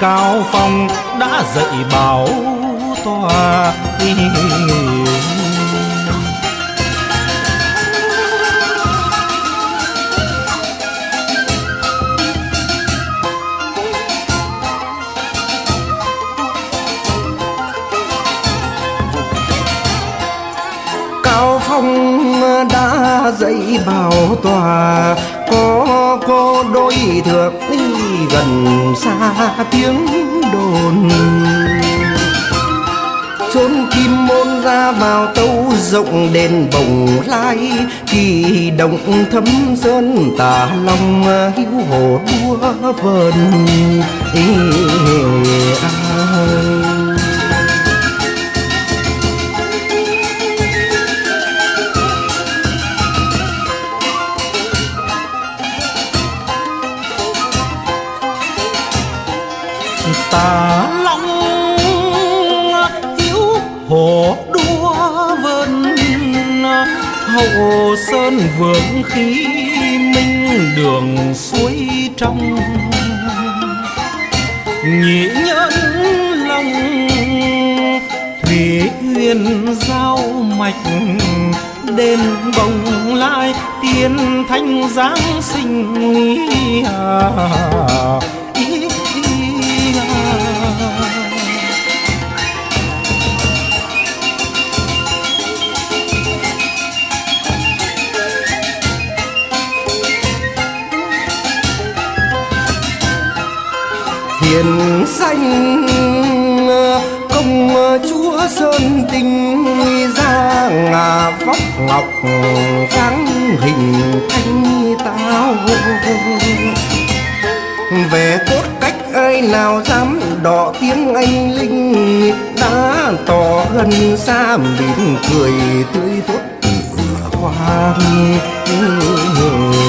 cao phong đã dạy bảo tòa cao phong đã dạy bảo tòa có có đôi thượng gần xa tiếng đồn chốn kim môn ra vào tâu rộng đền bồng lai kỳ động thấm sơn tả lòng hữu hồ đua vờn Ê, à. Hậu sơn vượng khí minh đường suối trong. Nhị nhân long thủy uyên giao mạch đền bồng lai tiên thanh giáng sinh à, danh công chúa sơn tinh ra ngà vóc ngọc dáng hình thanh tao. Về cốt cách ai nào dám đỏ tiếng anh linh, đã tỏ gần xa mỉm cười tươi tốt tựa hoa hương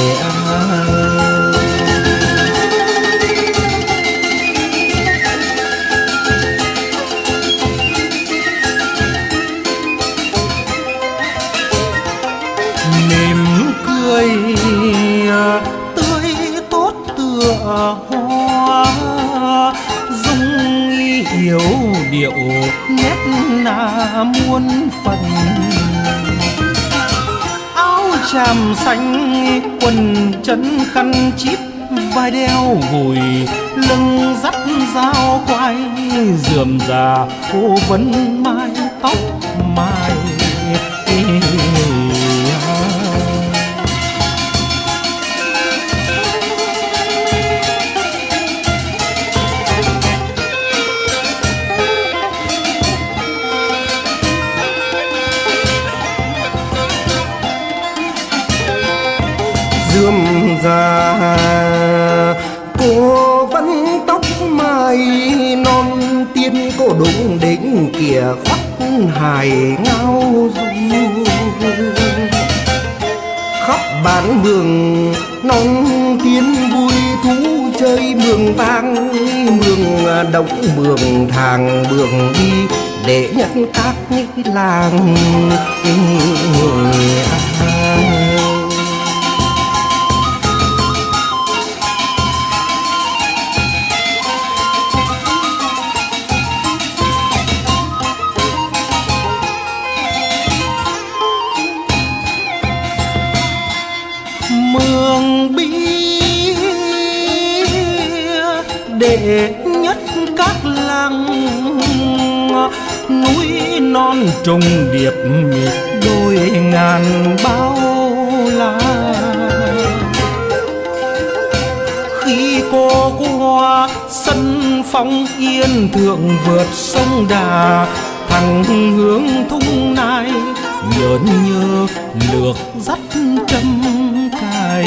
muôn phần. Áo tràm xanh, quần chân khăn chip, vai đeo gùi, lưng dắt dao quay dườm già cô vấn mai tóc mai. Dườm già. Cô vẫn tóc mai non, tiên cô đúng đỉnh kìa khoác hài ngao du. Khắp bán mường, non tiên vui thú chơi mường vang. Mường à, động mường thàng mường đi để nhận các làng. À. trung điệp miệt đôi ngàn bao la. Khi cô qua sân phong yên thượng vượt sông đà, thẳng hướng thung nai, nhớn nhớ lược dắt trăm cài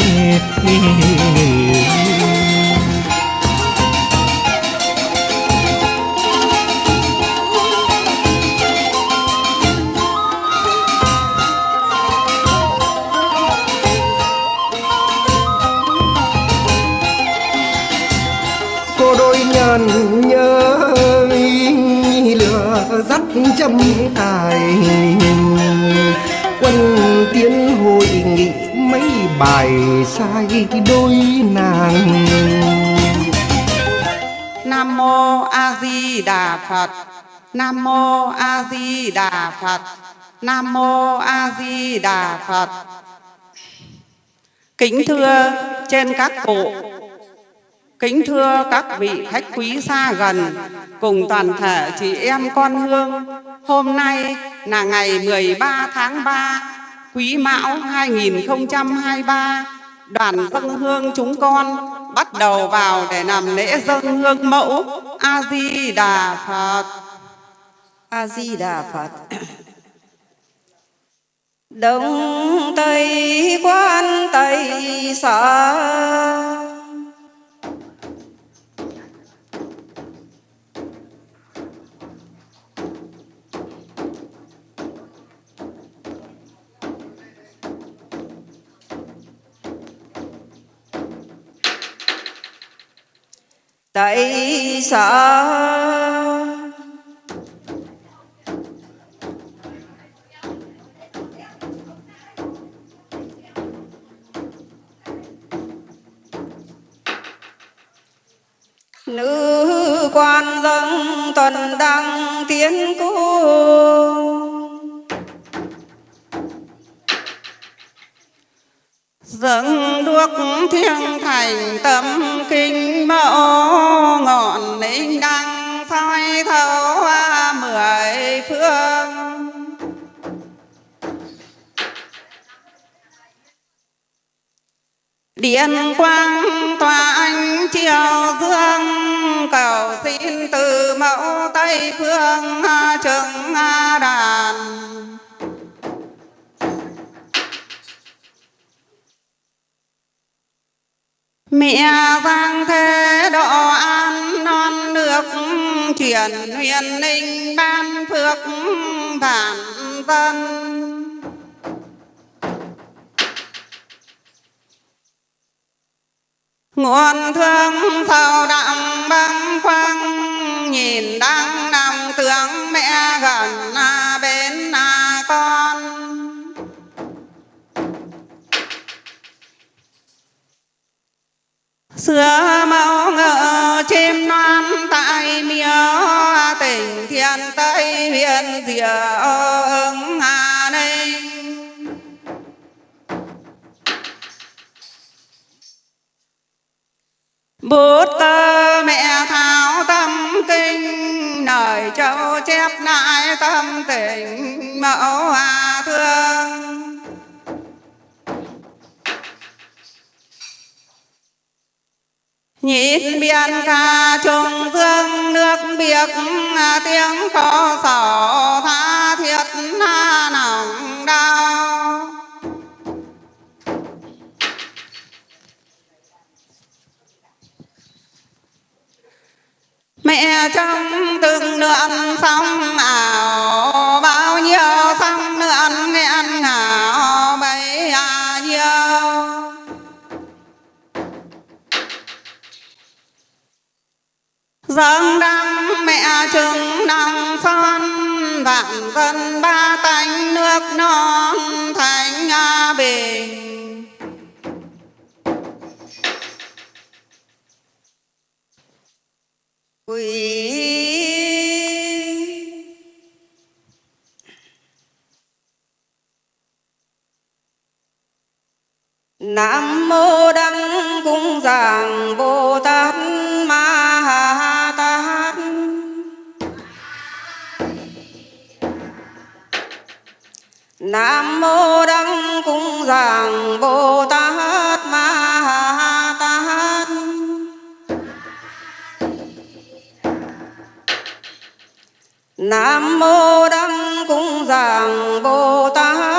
đôi nàng. Nam mô a di đà phật. Nam mô a di đà phật. Nam mô a di đà phật. Kính thưa trên các cụ. Kính thưa các vị khách quý xa gần cùng toàn thể chị em con hương, hôm nay là ngày 13 tháng 3, Quý Mão 2023, đoàn dân hương chúng con bắt đầu vào để làm lễ dân hương mẫu A Di Đà Phật. A Di Đà Phật. Đông Tây, quan Tây sở tại sợ nữ quan dân tuần đăng tiến cung dâng đuốc thiêng thành tâm kinh mẫu, ngọn linh đăng soi thấu mười phương. Điện quang tỏa ánh chiều dương cầu xin từ mẫu tây phương chứng đàn. Mẹ vang thế độ an non nước truyền huyền linh ban phước vạn dân. Nguồn thương sâu đậm băng khoăng nhìn đang nằm tướng mẹ gần à bên à con. Xưa mau ngỡ chim non tại miếu tỉnh thiên tây huyện diệu ứng hà ninh. Bút tơ mẹ tháo tâm kinh, nời châu chép lại tâm tình mẫu hà thương. Nhìn biển cả trùng dương nước biếc à, tiếng có sổ tha thiết à, nồng đau. Mẹ trong từng lượn sóng ảo, bao nhiêu sóng lượn nghẹn ngào. Dâng đăng mẹ trứng nòng son, vạn dân ba tánh nước non thành bình quỷ Nam mô đăng cung giảng Bồ Tát. Nam mô đăng cung giảng Bồ Tát Ma Ha Tát. Nam mô đăng cung giảng Bồ Tát.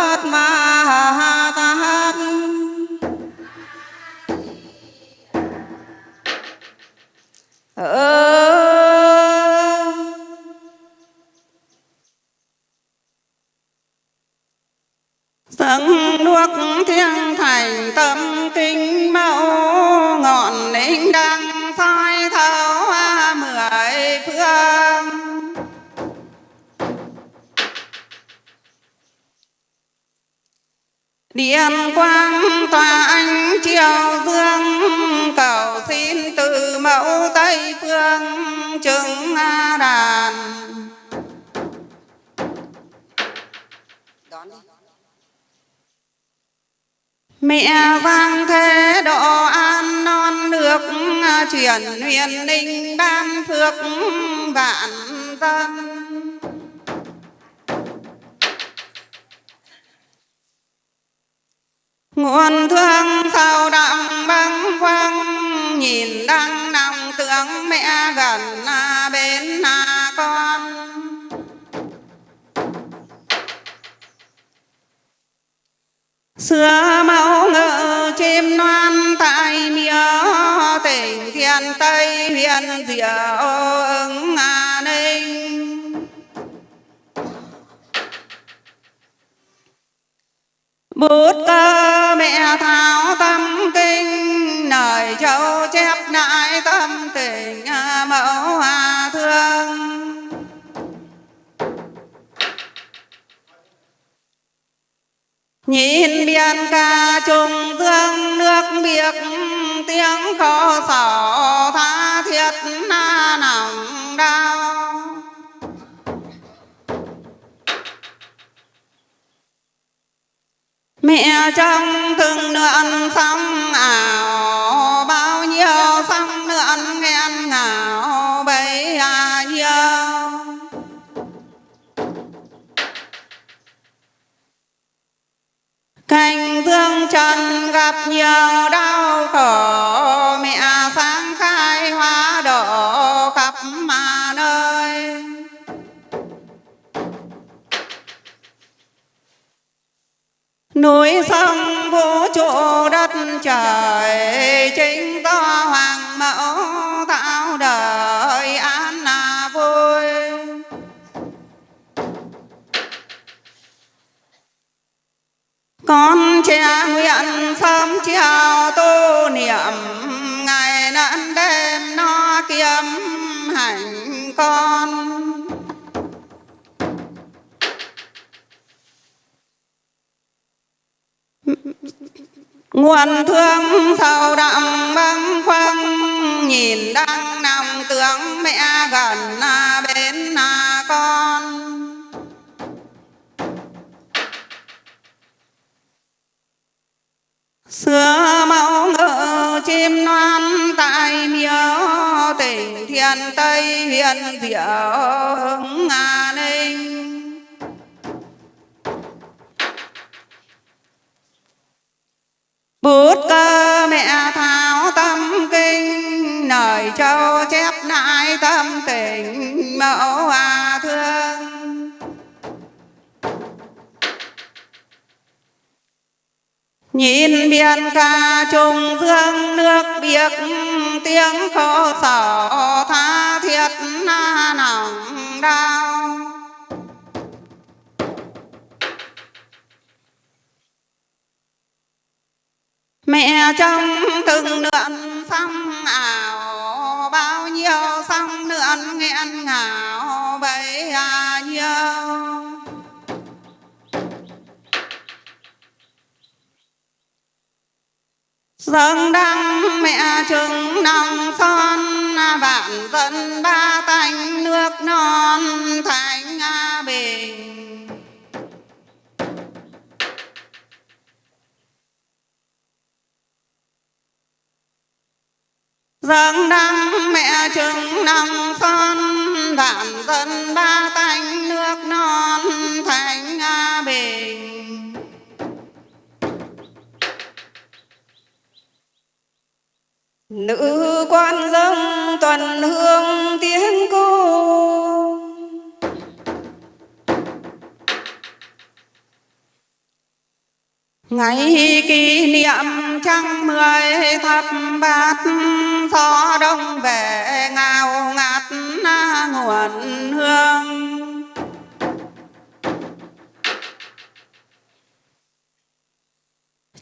Điện quang tỏa ánh chiều dương cầu xin từ mẫu tây phương, chứng đàn. Mẹ vang thế độ an non nước chuyển huyền ninh ban phước vạn dân. Nguồn thương sâu đậm băng quăng nhìn đang nằm tưởng mẹ gần à, bên à con. Xưa mẫu ngự chim non tại miếu tỉnh thiên tây huyện diệu ứng hà bút cơ mẹ tháo tâm kinh lời châu chép lại tâm tình à, mẫu hòa thương. Nhìn biên ca trùng dương, nước biếc, tiếng khổ sở tha thiết na nặng đau. Mẹ trong từng nượn sóng ảo bao nhiêu sóng nượn nghẹn ngào bấy à nhiêu. Cảnh dương trần gặp nhiều đau khổ Núi sông vũ trụ đất trời, Chính do hoàng mẫu tạo đời an là vui. Con trẻ nguyện sớm chiều tu niệm, ngày nãn đêm no kiếm hạnh con. Nguồn thương sâu đậm băng khoăn nhìn đang nằm tưởng mẹ gần bên con. Xưa mẫu ngự chim non tại miếu tỉnh thiên tây huyện diệu, hưng ninh. Bút cơ mẹ tháo tâm kinh, Nời châu chép lại tâm tình, mẫu hòa thương. Nhìn biển ca trùng dương, nước biếc tiếng khổ sở tha thiết na nòng đau. Mẹ trong từng lượn sông ảo, bao nhiêu sông lượn nghẹn ngào, bấy à nhiêu. Dâng đăng mẹ trứng nòng son, vạn dân ba tánh nước non, thành bình. Dâng đăng mẹ chứng năm phân đạm dân ba tánh nước non, thành bình nữ quan dâng tuần hương tiếng ngày kỷ niệm trăng mười thập bát gió đông về ngào ngạt nguồn hương.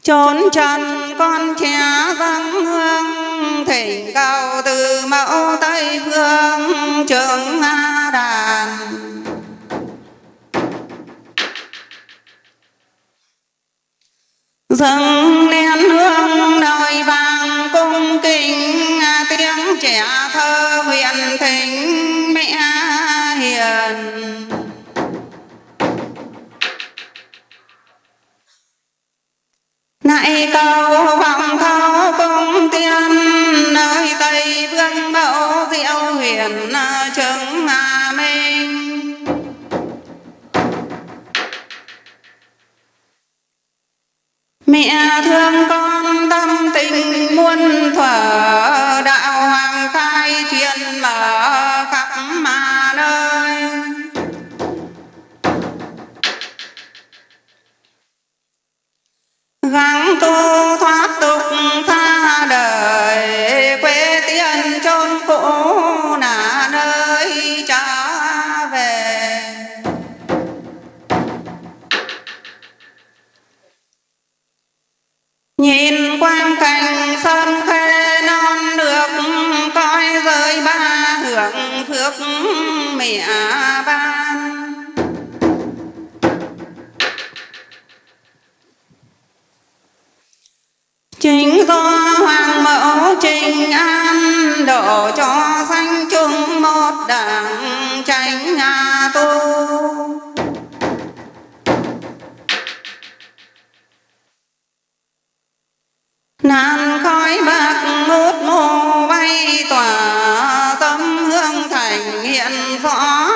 Chốn trần con trẻ vắng hương, thỉnh cầu từ mẫu tây phương trường trưởng đàn. dâng nén hương nơi vàng cung kính, tiếng trẻ thơ huyền thính mẹ hiền. Nại cầu vọng thao cung tiên, nơi tây vương mẫu diệu huyền chứng minh. Mẹ thương con tâm tình muôn thuở, đạo hoàng khai truyền mở khắp mà nơi. Gắng tu thoát tục xa đời, quê tiên chôn cũ nhìn quang cảnh sơn khê non được coi rơi ba hưởng phước mẹ ban. Chính do hoàng mẫu trình an độ cho sanh chung một đảng tránh nhà tu. Nan khói bạc ngút mù bay tỏa tâm hương thành hiện rõ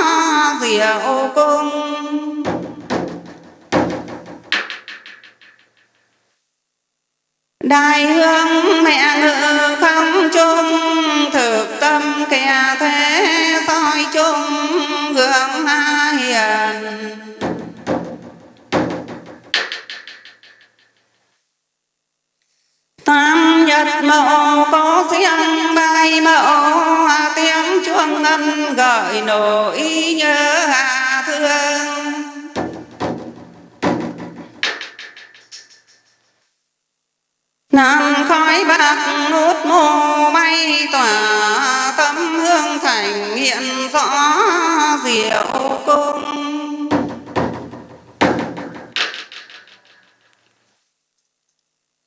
diệu cung. Đại hương ngân nỗi nhớ hà thương. Nam khói bạc nút mồ bay tỏa tâm hương thành hiện rõ diệu cung.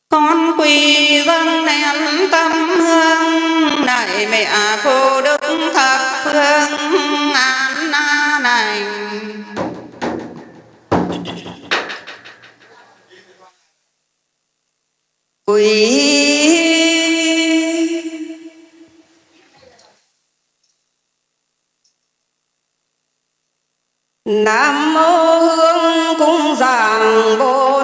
Con quỳ dâng nén tâm hương, đại mẹ cô đức thật phương an này quý Nam mô hương cung giảng Bồ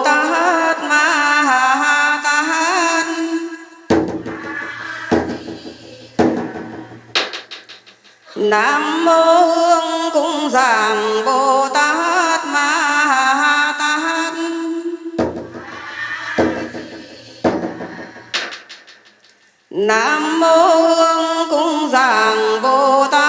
Nam mô hương cung giảng Bồ Tát Ma Tát. Nam mô hương cung giảng Bồ Tát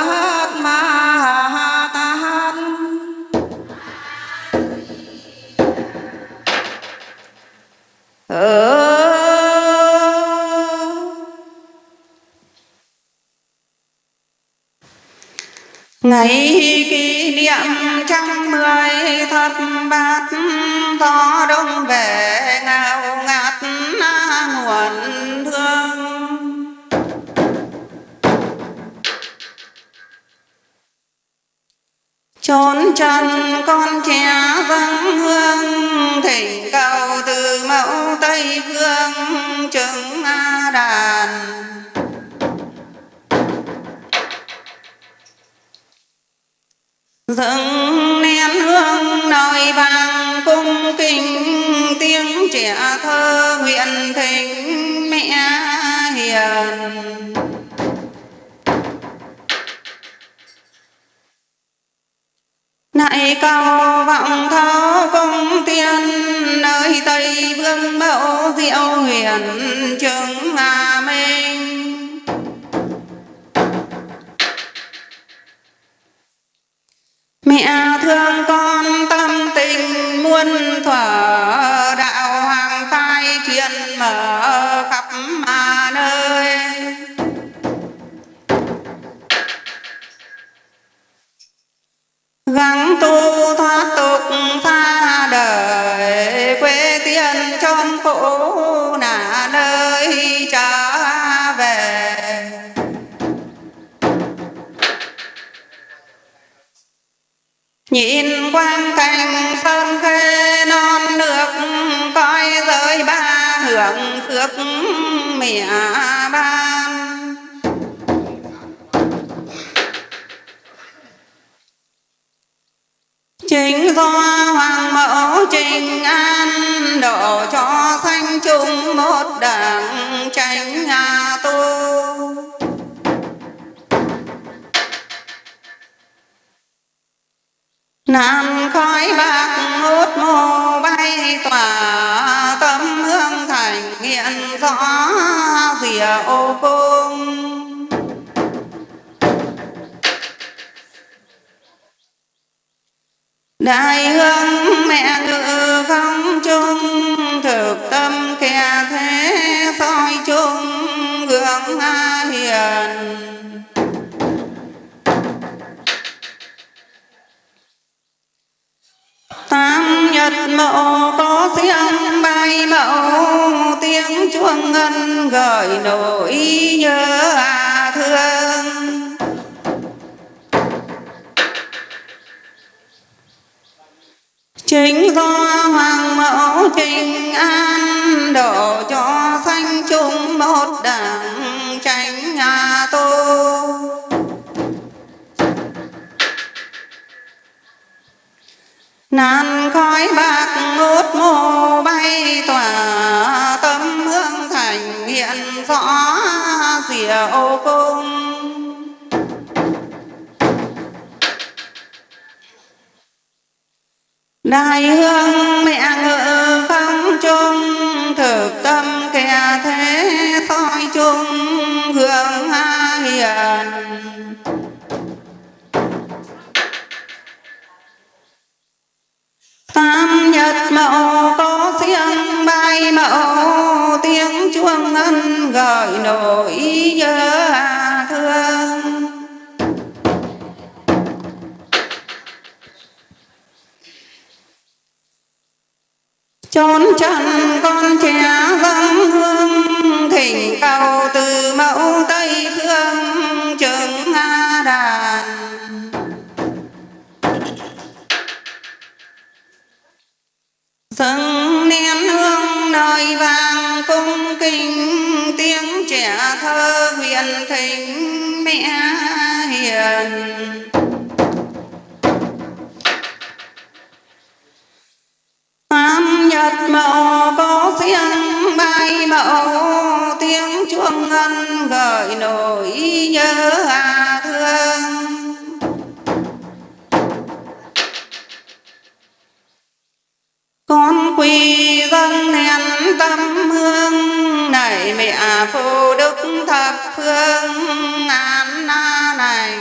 ngày kỷ niệm trăm mười thất bát gió đông về ngào ngạt nguồn thương. Trốn chân con trẻ dâng hương, thỉnh cầu từ mẫu tây phương, chứng a đàn. Dâng nén hương nồi vàng, cung kính tiếng trẻ thơ nguyện thỉnh mẹ hiền. Nại cao vọng tháo công tiên, nơi tây vương mẫu diệu huyền trường hà. Mẹ thương con tâm tình muôn thuở, đạo hoàng khai truyền mở khắp mà nơi. Gắng tu thoát tục xa đời, quê tiên chôn cũ nhìn quang cảnh sơn khê non nước, coi giới ba hưởng phước mẹ ban. Chính do hoàng mẫu trình an độ cho sanh chung một đảng tránh nhà tu. Nam khói bạc ngút mù bay, tỏa tâm hương thành hiện rõ rìa ô cung. Đại hương mẹ ngự không chung, Thực tâm kẻ thế soi chung, gương hiền. Tam nhật mộ có riêng bay mẫu Tiếng chuông ngân gợi nỗi nhớ à thương. Chính do hoàng mẫu trình an, Độ cho sanh chung một đảng tránh nhà tôi Nan khói bạc ngút mù bay tỏa Tâm hương thành hiện rõ diệu cung. Đại hương mẹ ngự chuông gợi nỗi nhớ thương. Chốn chân con trẻ vắng hương, Thỉnh cầu từ mẫu Tây Phương. Dâng nén hương nơi vàng cung kính, Tiếng trẻ thơ huyền thỉnh mẹ hiền. Tam nhật mẫu có riêng bay mẫu Tiếng chuông ngân gợi nỗi nhớ à thương. Con quỳ dân nén tâm hương, Này mẹ phù đức thập phương an na này.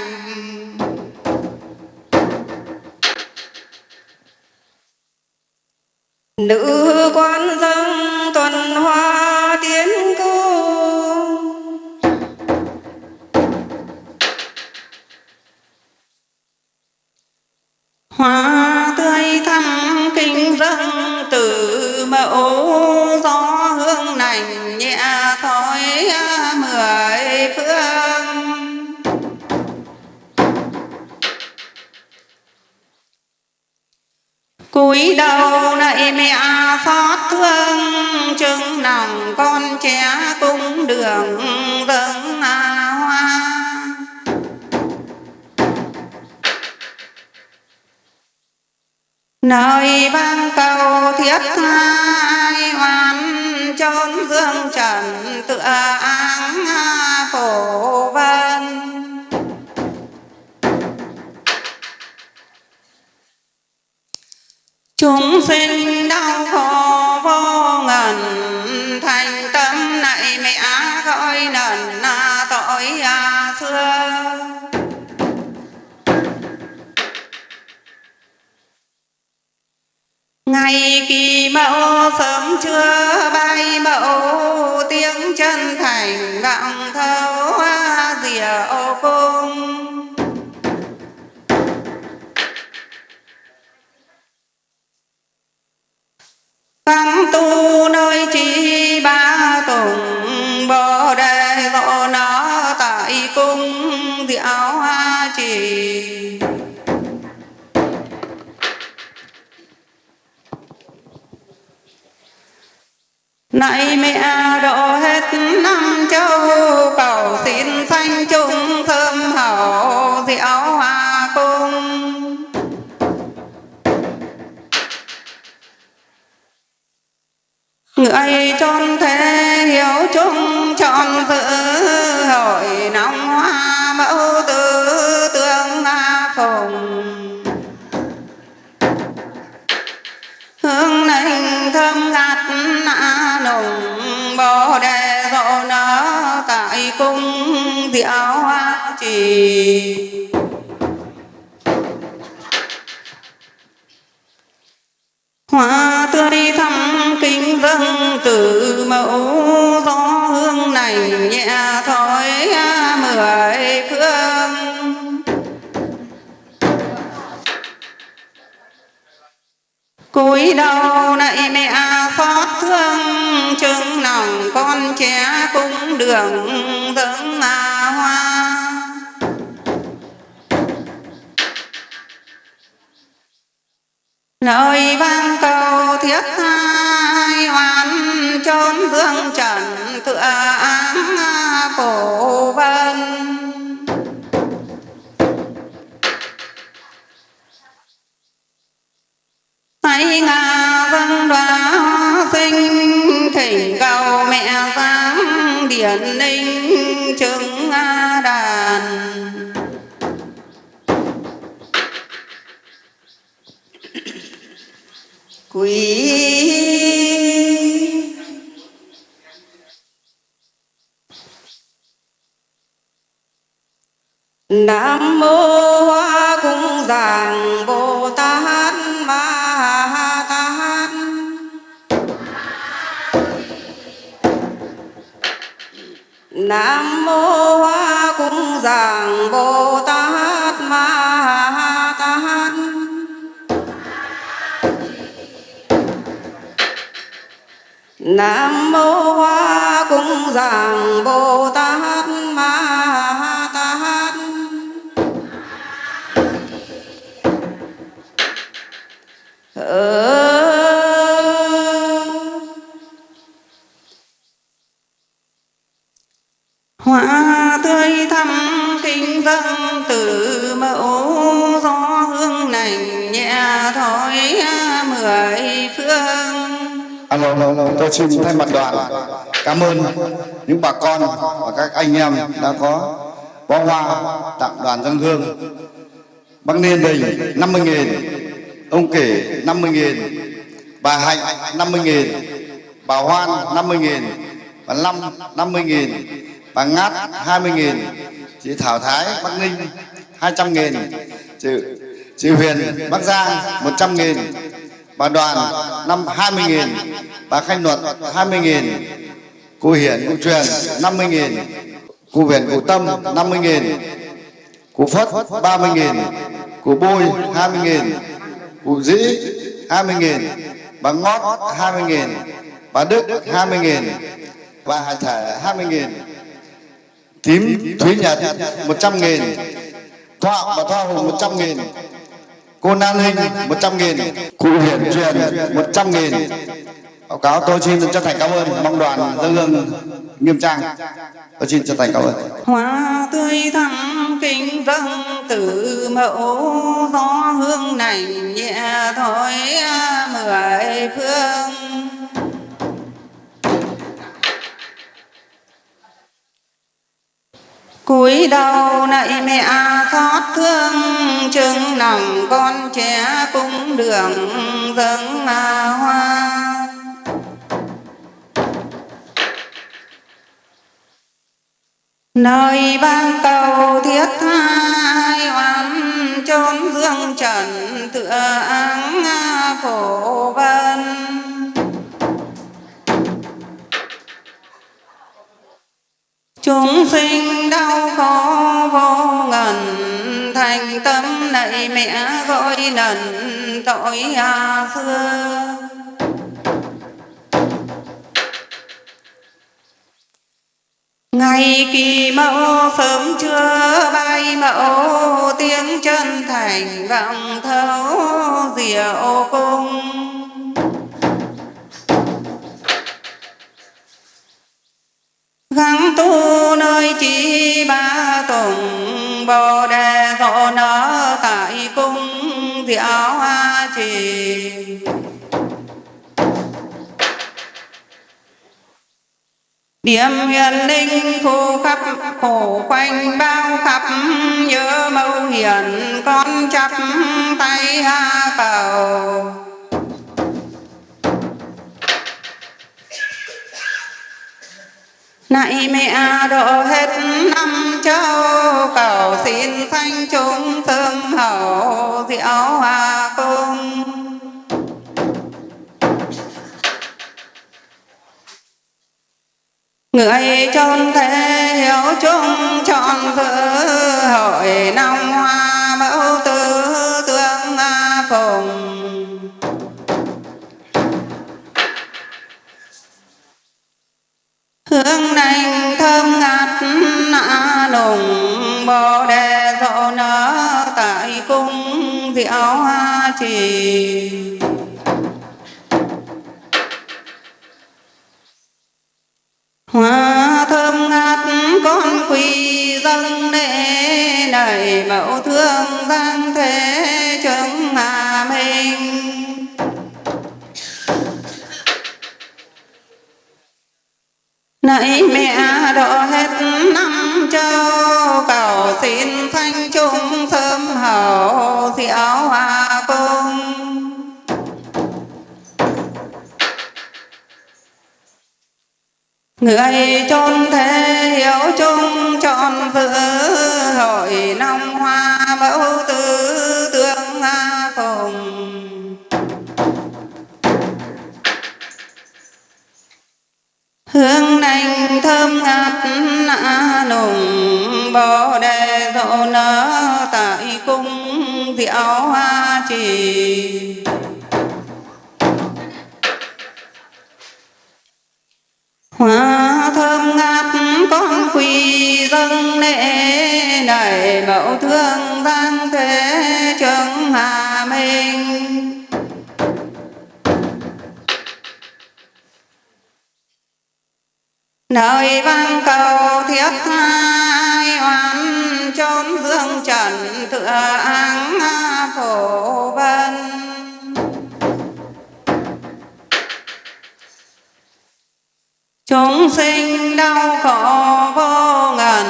Nữ quan dâng tuần hoa tiến cung Hoa dâng từ mẫu gió hương nành nhẹ thói mười phương. Cúi đầu này mẹ xót thương, chừng lòng con trẻ cung đường nơi vang cầu thiết ai oan, chốn dương trần tựa áng phổ vân. Chúng sinh đau khổ vô ngần, thành tâm này mẹ, gọi nần tội à xưa. Ngày kỳ mẫu sớm trưa bay, mẫu tiếng chân thành vọng thấu rìa ô cung. Văn tu nơi trí ba tùng, bồ đề ngộ nó tại cung, diệu hoa trì. Này mẹ độ hết năm châu, cầu xin sanh chung sớm hậu diệu hoa cung Người chôn thế hiểu chung chọn dự hội nóng hoa mẫu tử thơm ngát nã nồng bồ đề rộ nở tại cung diệu hoa trì. Hoa tươi thắm kính dâng từ mẫu gió hương này nhẹ thổi mười cúi đầu nạy mẹ xót thương chứng lòng con trẻ cũng đường dẫn hoa. Lời vang cầu thiết hai oan chốn dương trần tựa áng cổ vân. Hãy ngà vân đoá sinh thỉnh cầu mẹ giáng điển ninh chứng đàn. Quý Nam mô Hoa Cung Giảng Bồ Tát Ma Nam mô Hoa Cung Giảng Bồ Tát Ma Tát. Nam mô Hoa Cung Giảng Bồ Tát Ma Tát. Ờ hoa tươi thắm kinh dâng từ mẫu gió hương nành nhẹ thổi mười phương. Alo, alo, alo, tôi xin thay mặt đoàn. Cảm ơn những bà con và các anh em đã có bó hoa tặng đoàn dân hương. Bác Niên Bình 50 nghìn, ông Kể 50 nghìn, bà Hạnh 50 nghìn, bà Hoan 50 nghìn, bà Lâm 50 nghìn, bà Ngát 20 nghìn, chị Thảo Thái Bắc Ninh 200 nghìn, chị, chị Huyền Bắc Giang 100 nghìn, bà đoàn năm 20 nghìn bà khanh luật 20 nghìn cô hiển cô truyền 50 nghìn cô huyền cô tâm 50 nghìn cô phất 30 nghìn cô bôi 20 nghìn cô dĩ 20 nghìn bà ngót 20 nghìn bà đức 20 nghìn bà hải thể 20 nghìn tím thúy nhật 100 nghìn. Thọ và thoa hùng 100 nghìn. Cô Nan Hình 100 nghìn. Cụ Hiển Truyền 100 nghìn. Báo cáo tôi xin chân thành cảm ơn, mong đoàn dân hương nghiêm trang. Tôi xin chân thành cảm ơn. Hoa tươi thắm kính dâng từ mẫu gió hương này nhẹ thôi mười phương. Cúi đầu nạy mẹ xót thương chứng lòng con trẻ cung đường dâng hoa. Nơi ban cầu thiết hai oán chốn dương trần tựa áng phổ vân. Chúng sinh đau khổ vô ngần thành tâm nạy mẹ gọi lần tội à xưa ngày kỳ mẫu sớm trưa bay mẫu tiếng chân thành vọng thấu diệu cung tu nơi chỉ ba tùng, bồ đề hộ nở tại cung diệu hoa trì điểm hiền linh thu khắp, khổ quanh bao khắp, nhớ mâu hiền con chắp tay ha cầu. Nay mẹ à, độ hết năm châu. Cầu xin sanh chúng thương hậu, diệu hòa cung người chôn thế hiểu chung chọn giữ hội năm hoa. Hương nành thơm ngát nạ nùng, bồ đề rộ nở tại cung diệu hoa trì. Hoa thơm ngát, con quỳ dâng lễ, này mẫu thương giang thế. Độ hết năm châu. Cầu xin sanh chung sớm hậu diệu hòa cung. Người chôn thế hiểu chung chọn giữ hương nành thơm ngát nạ nùng, bồ đề rộ nở, tại cung diệu hoa trì. Hoa thơm ngát, con quỳ dâng lễ này mẫu thương giang thế, trường hà minh. Nơi vang cầu thiết hai oán chốn dương trần tựa áng phổ vân. Chúng sinh đau khổ vô ngần,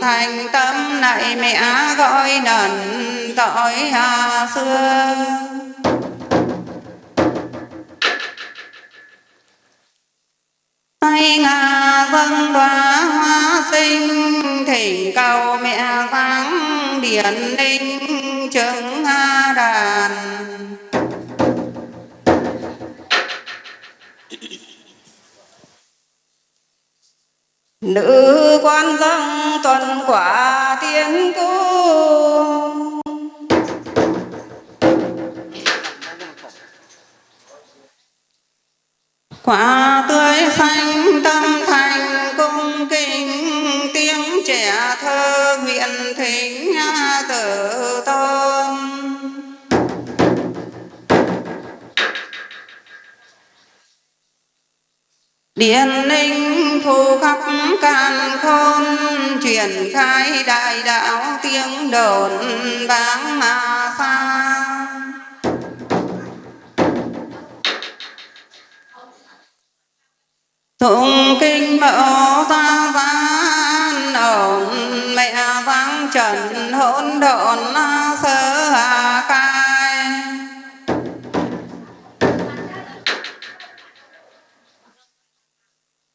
thành tâm này mẹ gọi nần tội hà xưa. Tay ngà dâng đoá hoa sinh, thỉnh cầu mẹ vắng điển linh chứng a đàn. Nữ quan dâng tuần quả tiên cung quả tươi xanh tâm thành cung kính, tiếng trẻ thơ nguyện thính tử tôn. Điện linh phù khắp càn khôn, truyền khai đại đạo tiếng đồn vang mà xa. Tụng kinh mẫu ra gian ổn mẹ giang trần, hỗn độn sơ hà cai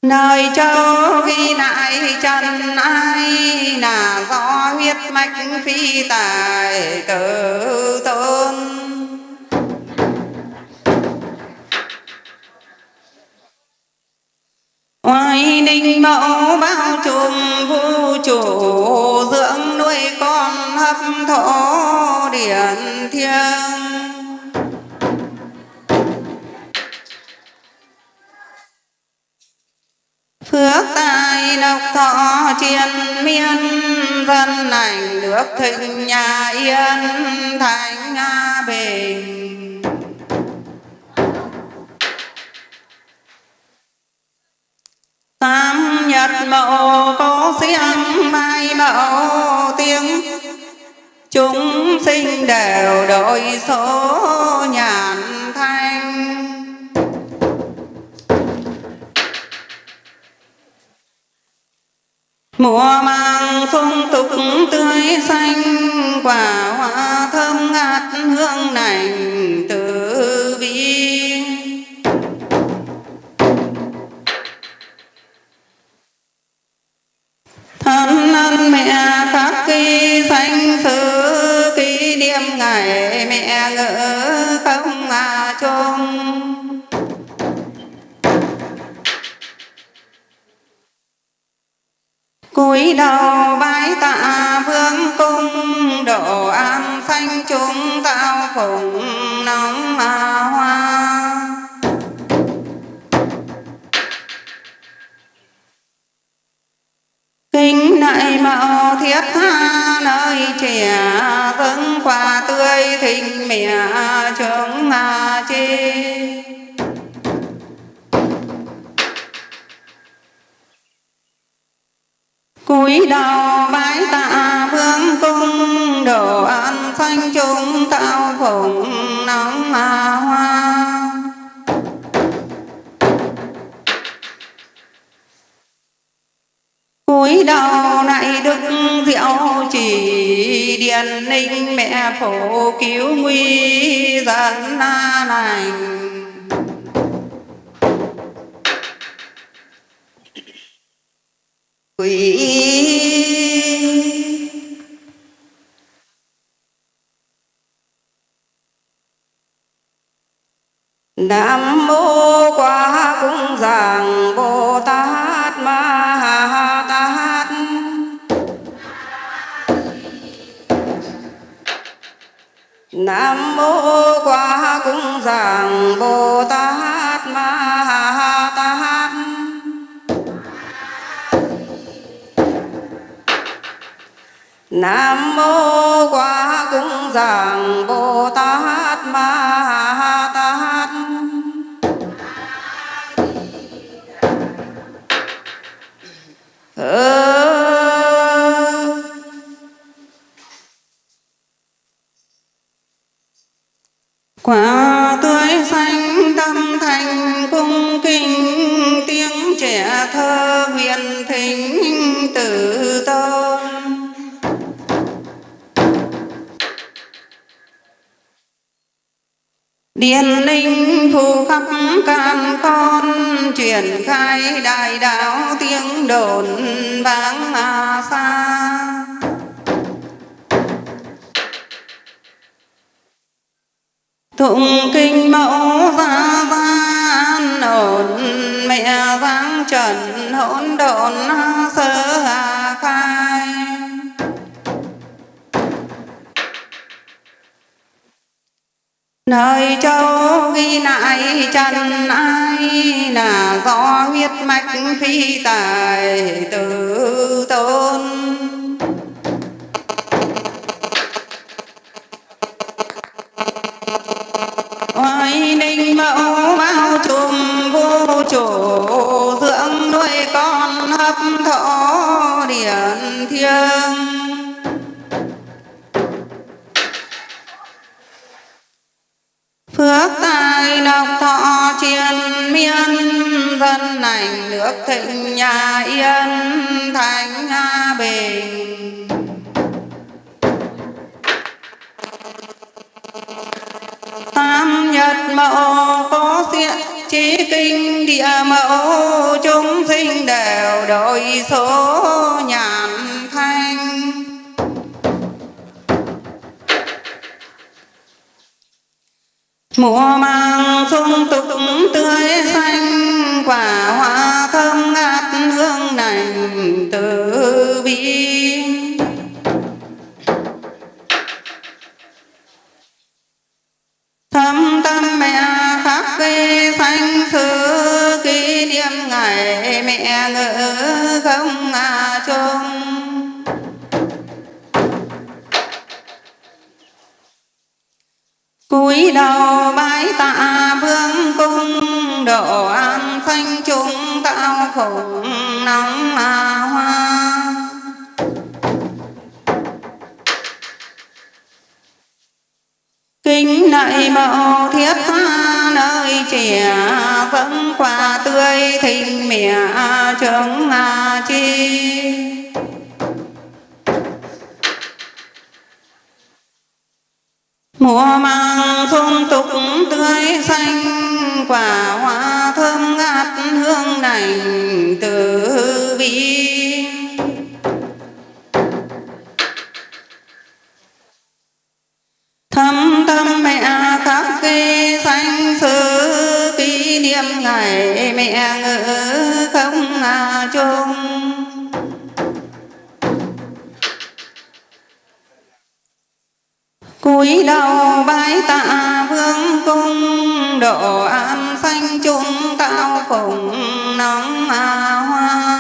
Nơi châu ghi lại trần ai là do huyết mạch phi tài tử tôn. Oai ninh mẫu bao trùm vũ trụ, dưỡng nuôi con hấp thổ điển thiêng. Phước tài độc thọ triền miên, dân lành nước thịnh nhà yên thành nga bình tam nhật nhật mậu có xiêm mai mậu tiếng. Chúng sinh đều đổi số nhàn thanh. Mùa mang phong tục tươi xanh, quả hoa thơm ngát hương nành từ thân mẹ khắc ghi danh sự kỷ niệm ngày mẹ ngỡ không à chung. Cúi đầu bái tạ vương cung, độ an xanh chúng tạo phụng nóng mà hoa. Mạo thiết tha nơi trẻ vững quả tươi thịnh mẹ chúng mà chi. Cúi đầu bái tạ vương cung, đồ ăn xanh chúng tạo phụng cúi đầu này đức diệu chỉ điền ninh mẹ phổ cứu nguy dân na lành quỷ Nam mô cung Bồ Tát Ma Ha Tát Nam mô quá cung giảng Bồ Tát Ma Ha Tát Ờ. Điền linh phù khắp can con, truyền khai đại đạo tiếng đồn vang à xa Tụng kinh mẫu gia gian ổn mẹ giáng trần, hỗn độn sơ hà khai. Nơi châu ghi lại trần ai là do huyết mạch phi tài tử tôn. Oai ninh mẫu bao trùm vô chủ, dưỡng nuôi con hấp thọ điển thiêng. Phước tài độc thọ triền miên, dân lành nước thịnh nhà yên thành nga bình tam nhật mẫu có diện trí kinh địa mẫu, chúng sinh đều đổi số nhàn mùa mang sung tục tươi xanh, quả hoa thơm ngát hương nành từ bi. Thâm tâm mẹ khắc ghi xanh xứ kỷ niệm, ngày mẹ ngỡ không à chung cúi đầu bái tạ vương cung, độ an thanh chúng tạo khủng nóng mà hoa. Kính nại mẫu thiết tha, nơi trẻ vẫn quả tươi thịnh mẹ trứng chi. Mùa màng thôn tục tươi xanh, quả hoa thơm ngát hương này từ bi. Thâm tâm mẹ khắc ghi xanh xứ kỷ niệm ngày mẹ ngự không à chung cúi đầu bái tạ vương cung, độ an xanh chúng cao phụng nóng à hoa.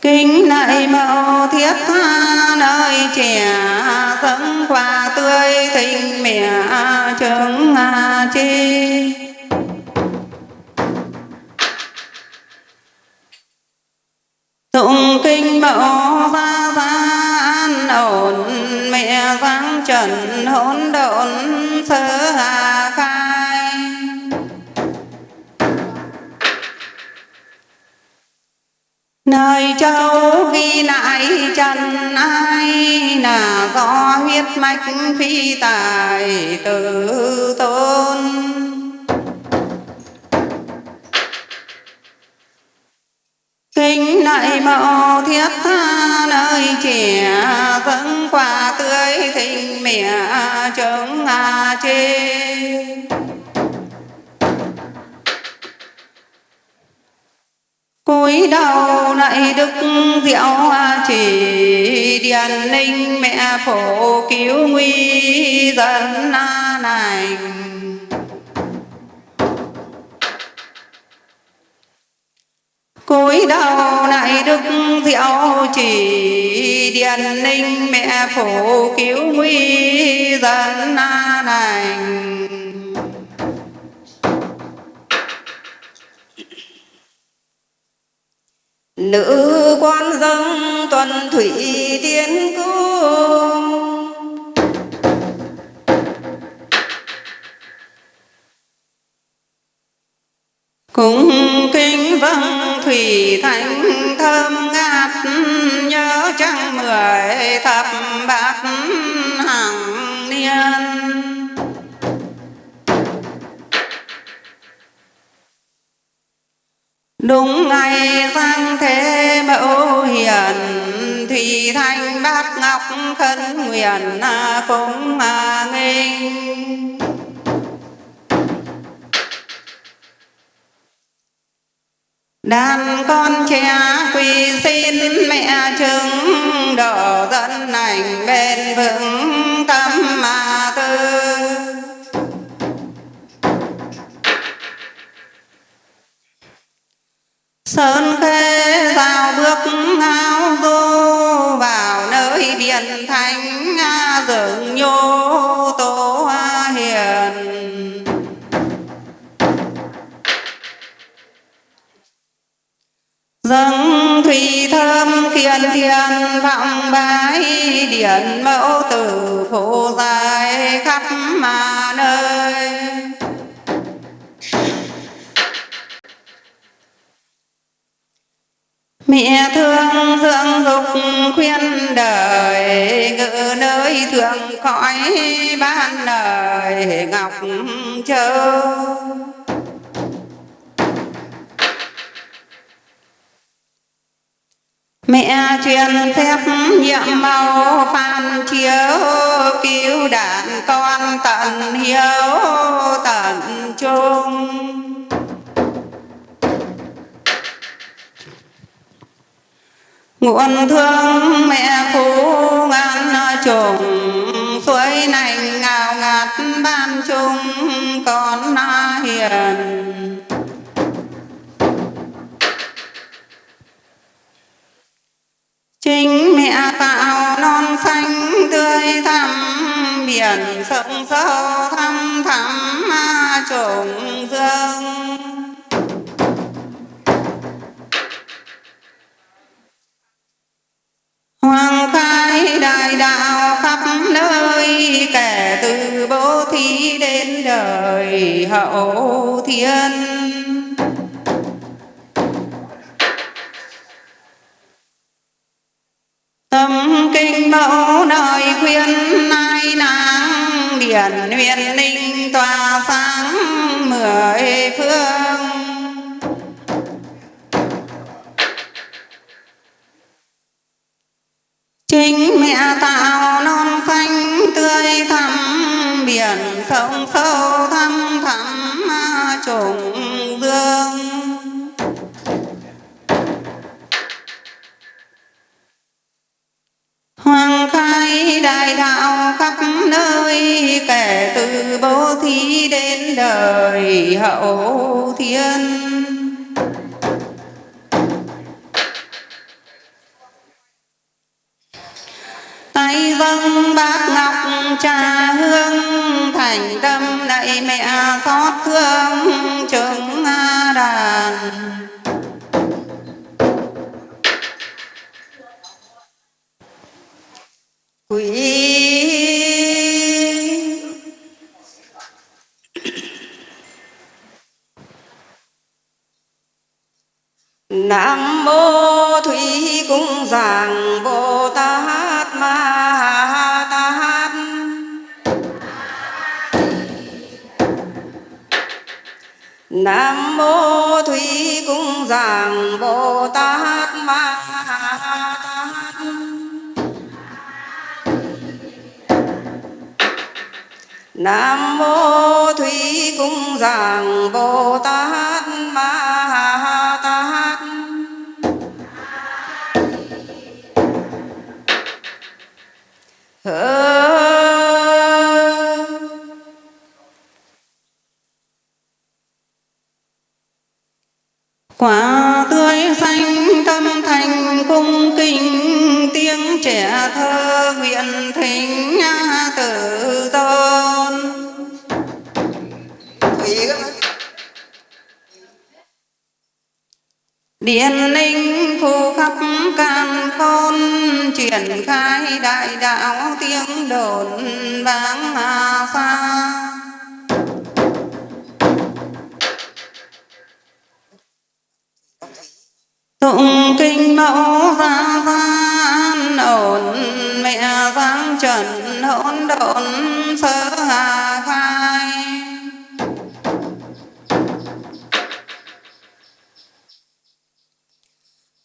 Kính nại mẫu thiết tha nơi trẻ dẫn quà tươi tình mẹ trứng chi. Tụng kinh mẫu gia gia an ổn mẹ giáng trần, hỗn độn sơ hà khai. Nơi châu ghi lại trần ai là do huyết mạch phi tài tự tôn. Kính nại mẫu thiết tha, nơi trẻ Vẫn quả tươi thịnh mẹ chống ngà chê. Cúi đầu lại đức diệu chỉ, điền ninh mẹ phổ cứu nguy dân na này. Cúi đầu lại đức diệu chỉ điền ninh mẹ phổ cứu nguy dân này nữ quan dâng tuần thủy tiến cung. Cũng kinh vâng thủy thanh thơm ngát, nhớ trăng mười thập bát hàng niên. Đúng ngày giang thế mẫu hiền, thủy thanh bát ngọc khấn nguyện à, cũng à, nghinh. Đàn con trẻ quỳ xin mẹ chứng độ dẫn ảnh bền vững tâm mà tư. Sơn khê vào bước ngao du, vào nơi biển thánh dường nhô. Dâng thủy thơm kiên thiên vọng bái điện mẫu tử phổ dài khắp mà nơi. Mẹ thương dưỡng dục khuyên đời, ngự nơi thượng cõi ban đời, ngọc châu. Mẹ truyền phép nhiệm màu phan chiếu, cứu đàn con tận hiếu tận trung nguồn thương mẹ phú ngàn trùng, suối nành ngào ngạt ban chung con hiền. Chính mẹ tạo non xanh tươi thắm biển sông sâu thăm thẳm trùng dương. Hoàng khai đại đạo khắp nơi Kể từ bố thí đến đời hậu thiên. Tâm kinh mẫu nơi khuyên nai nắng Điển huyền ninh tỏa sáng mười phương. Chính mẹ tạo non xanh tươi thắm, Biển sông sâu thăm thẳm, trùng đại đạo khắp nơi, Kể từ bố thí đến đời hậu thiên. Tay vâng bát ngọc trà hương, thành tâm lạy mẹ xót thương chứng đàn. Quý Nam mô Thủy Cung Giảng Bồ Tát Ma Tát Nam mô Thủy Cung Giảng Bồ Tát Ma Nam mô Thủy Cung Giảng Bồ Tát Ma Tát Hơ. Quả tươi xanh tâm thành cung kính, tiếng trẻ thơ nguyện thính tử tôn Điện ninh phù khắp càn khôn, Triển khai đại đạo tiếng đồn vang xa. Tụng kinh mẫu ra gian, ổn Mẹ vang trần hỗn độn sơ hà khai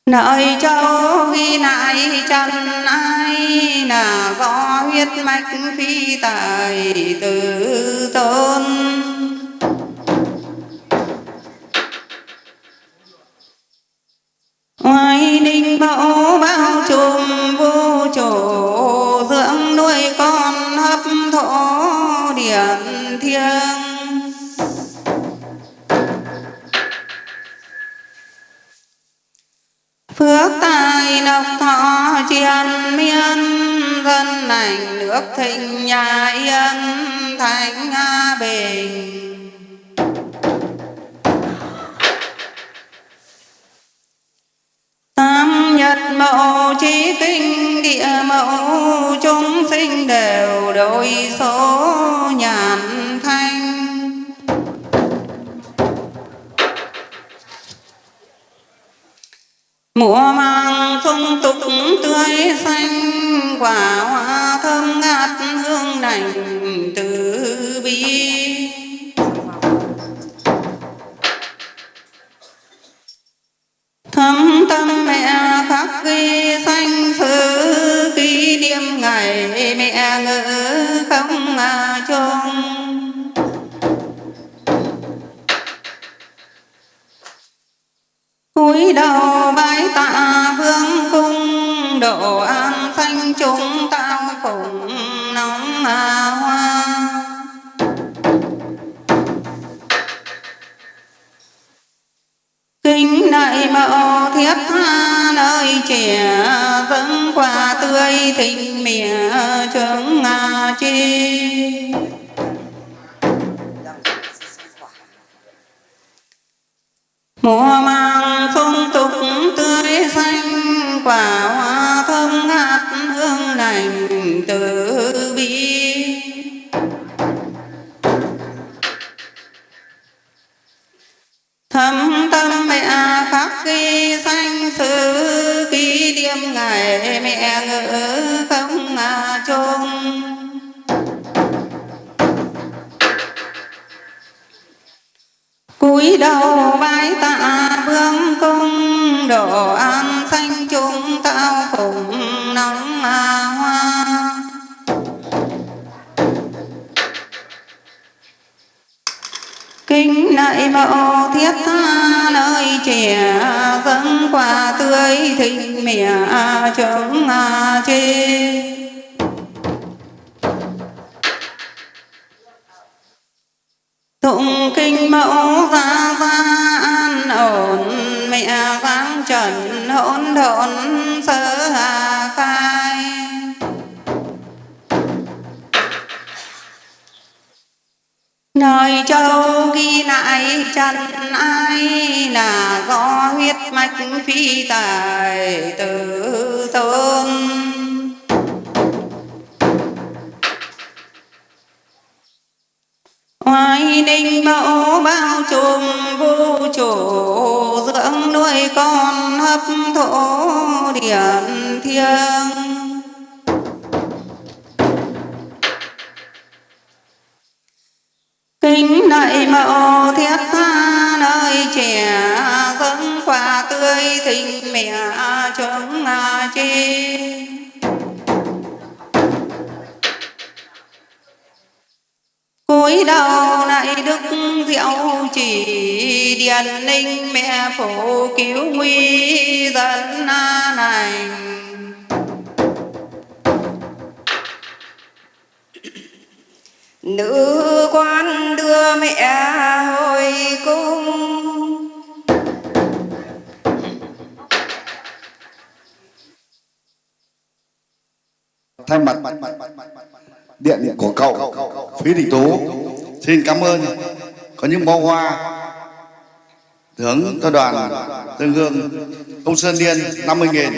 Nơi châu ghi nại chân ai Là có huyết mạch phi tài tử thọ triền miên Dân lành nước thịnh nhà yên Thành bình. Tam nhật mẫu trí kinh địa mẫu chúng sinh đều đổi số nhàn thanh mùa màng phong tục tươi xanh, quả hoa thơm ngát hương đành từ bi. Thâm tâm mẹ khắc ghi danh sử kỷ niệm ngày mẹ ngỡ không à cúi đầu bái tạ vương cung độ an sanh chúng tao phụng nóng mà hoa. Kính đại mẫu thiết tha nơi trẻ dâng quà tươi thịnh mỉa trướng ngà chi. Mùa màng phong tục tươi xanh, quả hoa thơm ngát hương lành từ bi. Thâm tâm mẹ khắc ghi danh sự kỷ niệm ngày mẹ ngỡ không mà chung. Cúi đầu bái tạ vương công độ an xanh chúng tao phụng nắng hoa. Kính nại mẫu thiết tha nơi trẻ dâng quả tươi thịnh mẹ chống chê tụng kinh mẫu gia gia an ổn mẹ vang trần, hỗn độn sơ hà khai. Nơi châu ghi lại trần ai là do huyết mạch phi tài tử tôn. Hoài ninh mẫu bao trùm vô trụ, Dưỡng nuôi con hấp thổ điển thiêng. Kính nại mẫu thiết tha nơi trẻ Dâng quả tươi thịnh mẹ chúng chi. Cúi đầu lại đức diệu chỉ điền ninh mẹ phổ cứu nguy dân này. Nữ quan đưa mẹ hồi cung. Thay mặt điện của cậu phí Đình tú. Xin cảm ơn. Có những bó hoa thưởng cho đoàn dân hương. Ông sơn điên 50.000,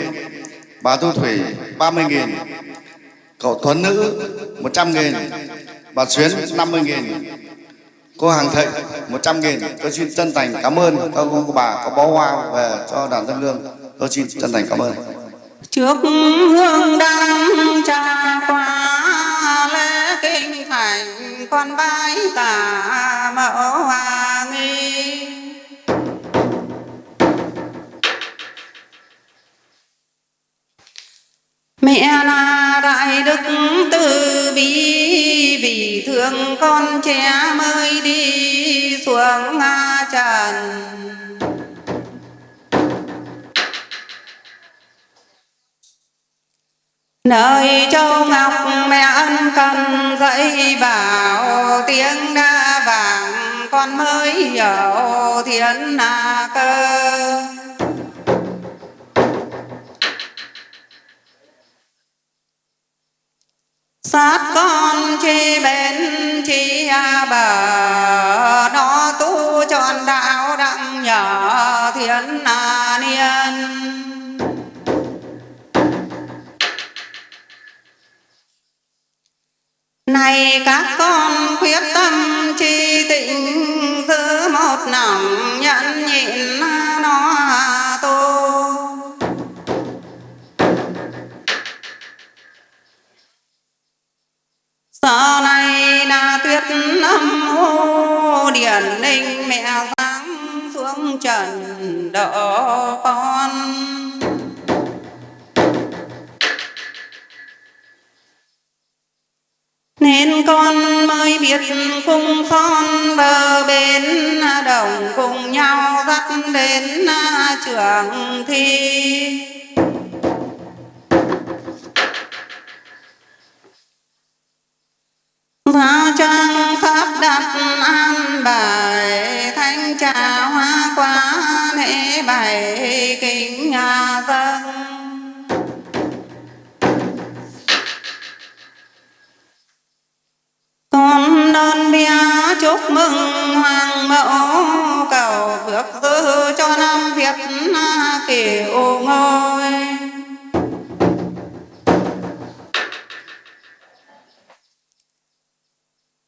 bà thu thủy 30.000, cậu thuấn nữ 100.000, bà xuyến 50.000, cô hàng thịnh 100 nghìn. Tôi xin chân thành cảm ơn các ông cô bà có bó hoa về cho đoàn dân hương. Tôi xin chân thành cảm ơn. Trước hương đăng trà qua lễ kinh thành con bái tả mẫu hòa nghi. Mẹ là đại đức từ bi, vì thương con trẻ mới đi xuống trần. Nơi châu ngọc mẹ ân cần dạy bảo, tiếng đa vàng con mới hiểu thiên na cơ. Sát con chi bên chi bờ, nó tu tròn đạo đặng nhờ thiên na niên. Này các con quyết tâm chi tịnh, giữ một lòng nhẫn nhịn nó tu sau này là tuyết âm hô điển ninh mẹ giáng xuống trần đỡ con. Nên con mới biết cung son bờ bên, đồng cùng nhau dắt đến trường thi. Giao trang pháp đặt an bài, thanh trà hoa quả lễ bài kính nhà dân. Con đơn bia chúc mừng hoàng mẫu, cầu phước dư cho năm việt kiểu ngôi.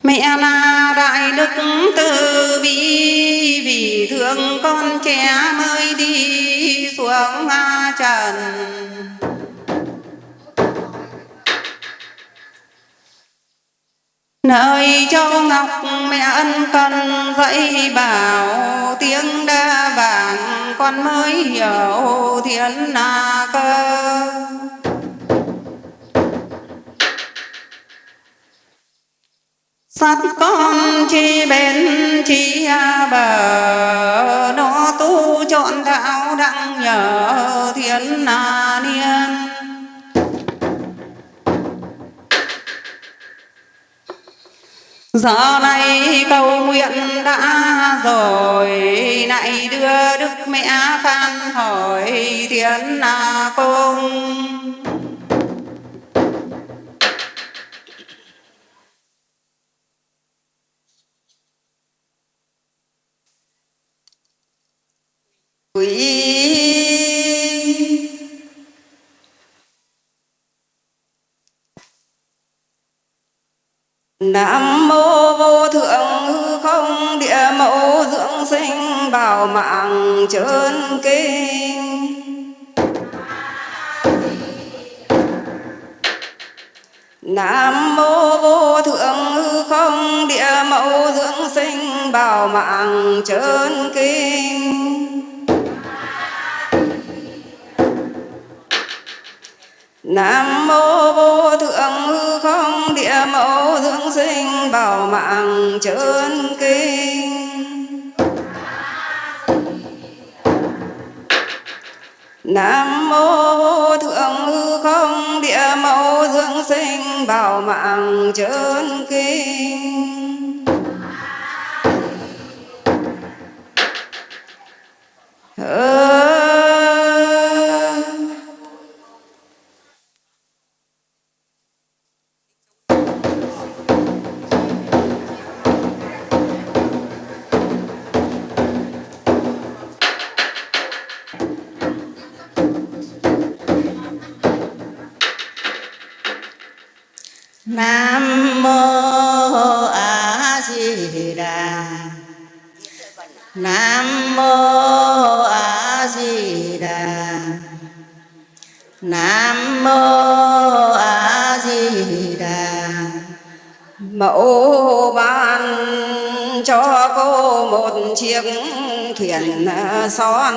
Mẹ là đại đức từ bi, vì thương con trẻ mới đi xuống trần. Nơi châu ngọc mẹ ân cần dạy bảo, tiếng đa vàng con mới hiểu thiên na cơ. Sắt con chi bền chi bờ, nó tu chọn đạo đặng nhờ thiên na niên. Giờ này cầu nguyện đã rồi lại đưa đức mẹ phan hỏi thiên na Công quý Nam mô vô thượng hư không địa mẫu dưỡng sinh bảo mạng trơn kinh. Nam mô vô thượng hư không địa mẫu dưỡng sinh bảo mạng trơn kinh. Nam mô vô thượng hư không địa mẫu dưỡng sinh bảo mạng trơn kinh. Nam mô vô thượng hư không địa mẫu dưỡng sinh bảo mạng trơn kinh. Hơ Nam mô A Di Đà Nam mô A Di Đà Nam mô A Di Đà Mẫu ban cho cô một chiếc thuyền son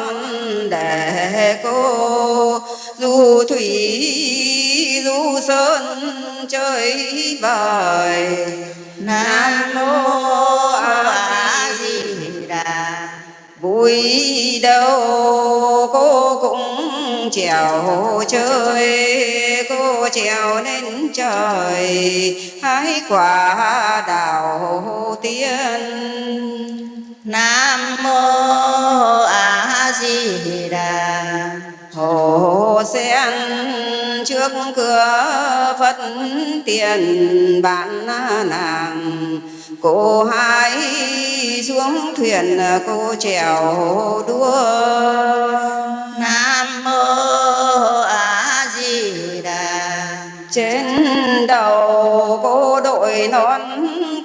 để cô du thủy du sơn chơi bời Nam mô A Di Đà. Vui đâu cô cũng trèo chơi, cô trèo lên trời. Hái quả đào tiên. Nam mô A Di Đà hồ sen trước cửa phật tiền bạn nàng. Cô hái xuống thuyền cô trèo đua. Nam mô A Di Đà trên đầu cô đội nón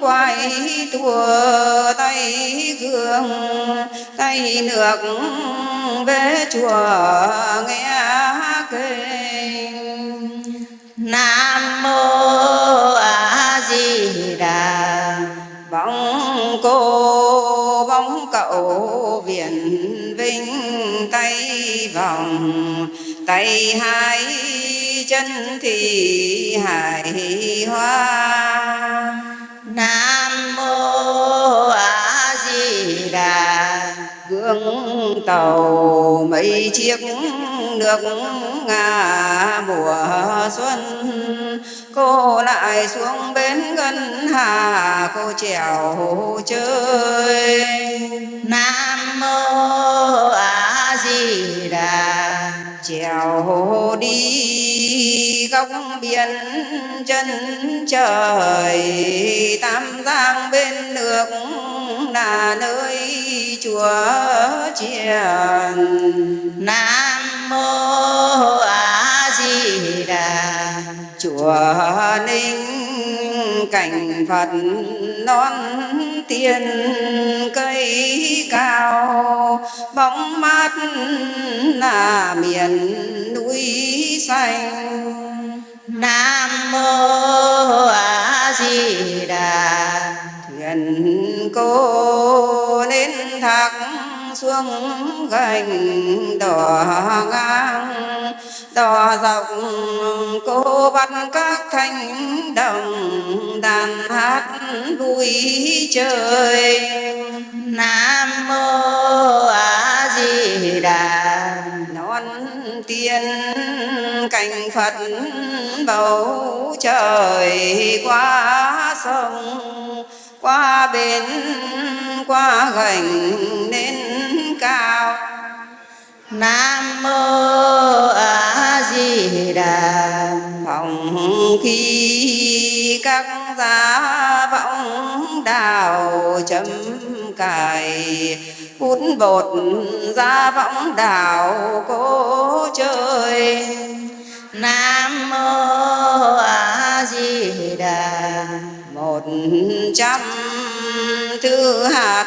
quay thua tay gương, tay nước về chùa nghe kinh. Nam mô A Di Đà bóng cô, bóng cậu viền vinh tay vòng, tay hai chân thì hải hoa. Nam mô A Di Đà gương tàu, mấy chiếc nước ngà mùa xuân. Cô lại xuống bến ngân hà, cô chèo chơi. Nam mô A Di Đà chèo đi góc biển chân trời, tam giang bên nước là nơi chùa chiền. Nam mô a di đà. Chùa ninh cảnh phật non tiên cây cao bóng mát là miền núi xanh. Nam mô a di đà. Thuyền cô lên thác xuống gành đỏ ngang đỏ rộng cô bắt các thanh đồng đàn hát vui trời nam mô a di đà non tiên cảnh phật bầu trời qua sông, qua bến, qua gành lên cao nam mô a di đà phòng khi các giá vọng đào chấm cài. Hút bột ra võng đào cố chơi. Nam mô a di đà một trăm thứ hạt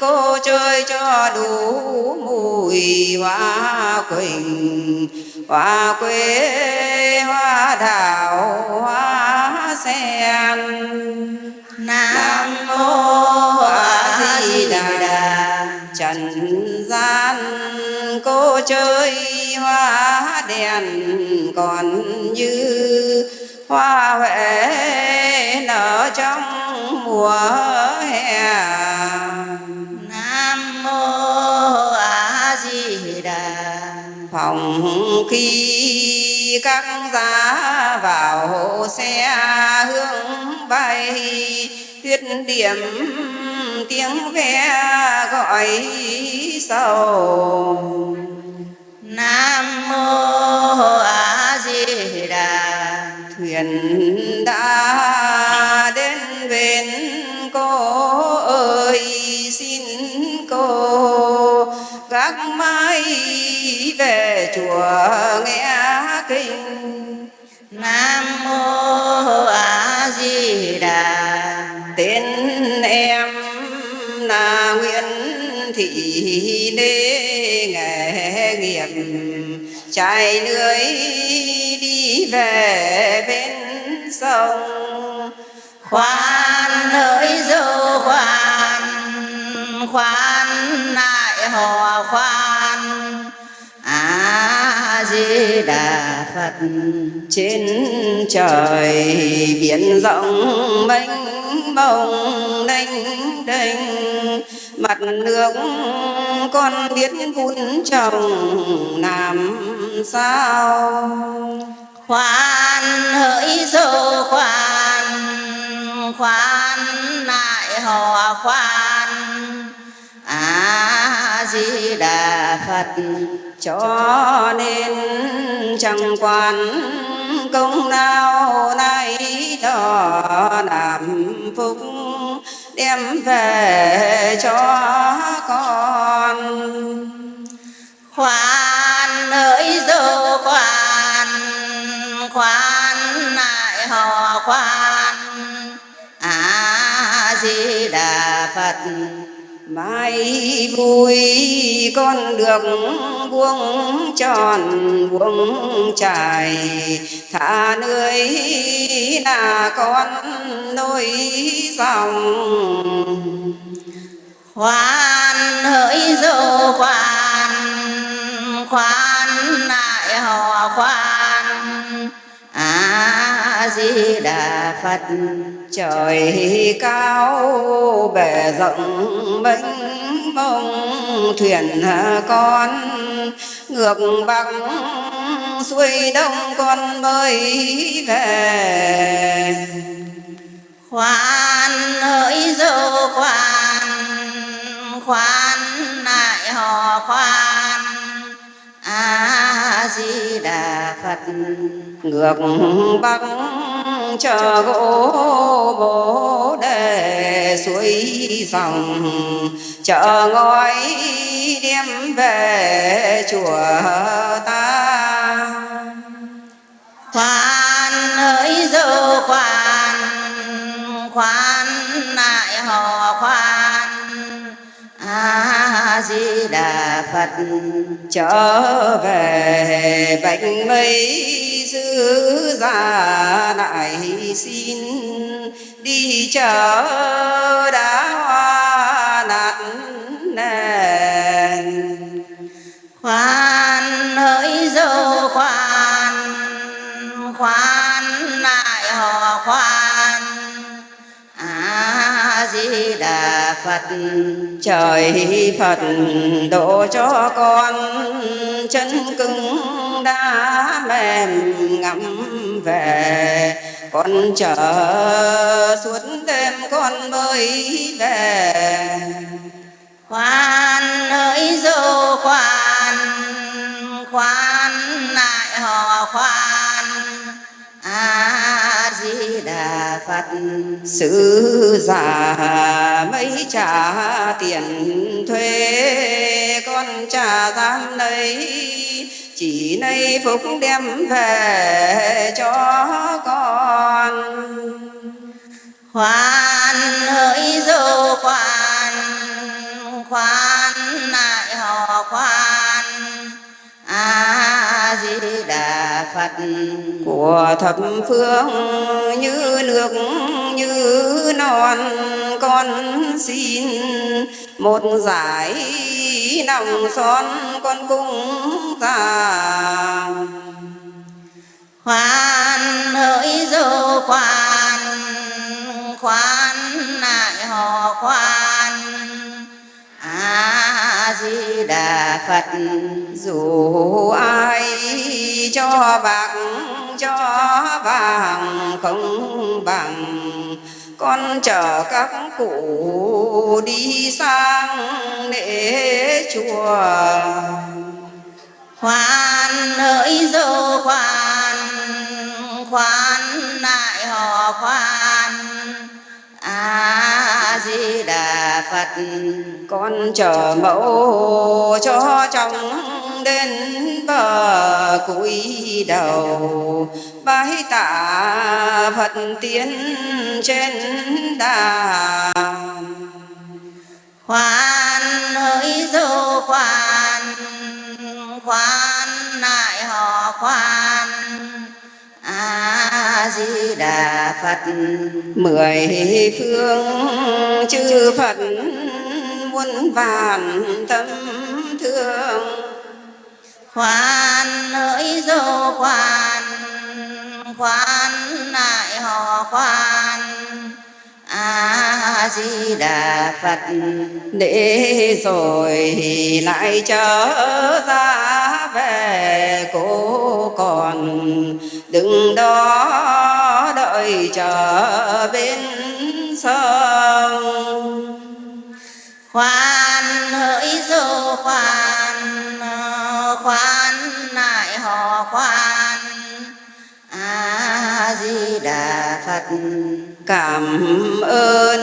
cô chơi cho đủ mùi hoa quỳnh. Hoa quế, hoa thảo hoa sen. Nam mô a di đà. Trần gian cô chơi hoa đèn. Còn như hoa huệ nở trong mùa hè. Phòng khi các giá vào xe hướng bay tuyết điểm tiếng ve gọi sầu. Nam mô a di đà thuyền đã đến bên cô ơi, xin cô gác mai về chùa nghe kinh. Nam mô a di đà tên em là nguyễn thị lê nghề nghiệp. Chạy lưới đi về bên sông. Khoan hỡi dâu khoan khoan lại hò khoan di đà phật trên trời biển rộng mênh bồng đênh đênh, mặt nước con biết vun trồng làm sao? Khoan hỡi dô khoan khoan lại hò khoan. À di đà phật. Cho nên chẳng quan công lao nay đó làm phúc đem về cho con. Khoan hỡi dâu khoan khoan lại họ khoan. A di đà phật mai vui con được buông tròn buông trải. Thả nơi là con nối dòng. Khoan hỡi dâu khoan khoan lại họ khoan. A di đà phật trời cao bể rộng mênh mông, thuyền con, ngược bắc xuôi đông con mới về. Khoan hỡi dâu khoan khoan lại hò khoan a di đà phật. Ngược bắc chờ gỗ bồ đề suối dòng. Chờ ngói đem về chùa ta. Khoan ơi dâu khoan khoan lại họ khoan a di đà phật trở về bệnh mây giữ ra lại xin đi chợ đã hoa nạt nền. Khoan hỡi dâu, khoan khoan lại họ khoan di đà phật. Trời phật độ cho con chân cứng đã mềm ngắm về. Con chờ suốt đêm con mới về. Khoan ơi dâu khoan khoan lại họ khoan a di đà phật sứ giả mấy trả tiền thuê, con trả gian lấy. Chỉ nay phúc đem về cho con. Khoan hỡi dô khoan khoan lại họ khoan. A di đà phật. Của thập phương như nước, như non, con xin một giải nòng son con cung già khoan hỡi dô khoan khoan lại họ khoan di đà phật, dù ai cho bạc, cho vàng không bằng, con chở các cụ đi sang để chùa. Khoan ơi, dô khoan khoan lại họ khoan a di đà phật. Con chờ mẫu cho chồng đến bờ cúi đầu. Bái tạ phật tiến trên đà khoan hỡi dô khoan khoan lại họ khoan a di đà phật. Mười phương chư phật muôn vàn tâm thương. Khoan hỡi dô khoan khoan lại họ khoan a di đà phật. Để rồi lại trở ra về cô còn. Đừng đó đợi chờ bên sông. Khoan hỡi dô khoan khoan lại họ khoan. A di đà phật cảm ơn.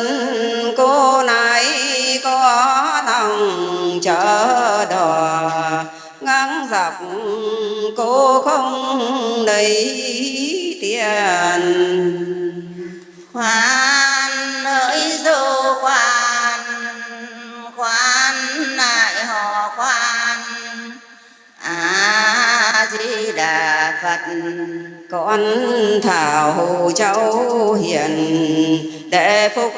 Cô này có lòng chở đò. Ngang dọc cô không lấy tiền. Khoan hỡi rồi đà phật. Con thảo cháu hiền, để phúc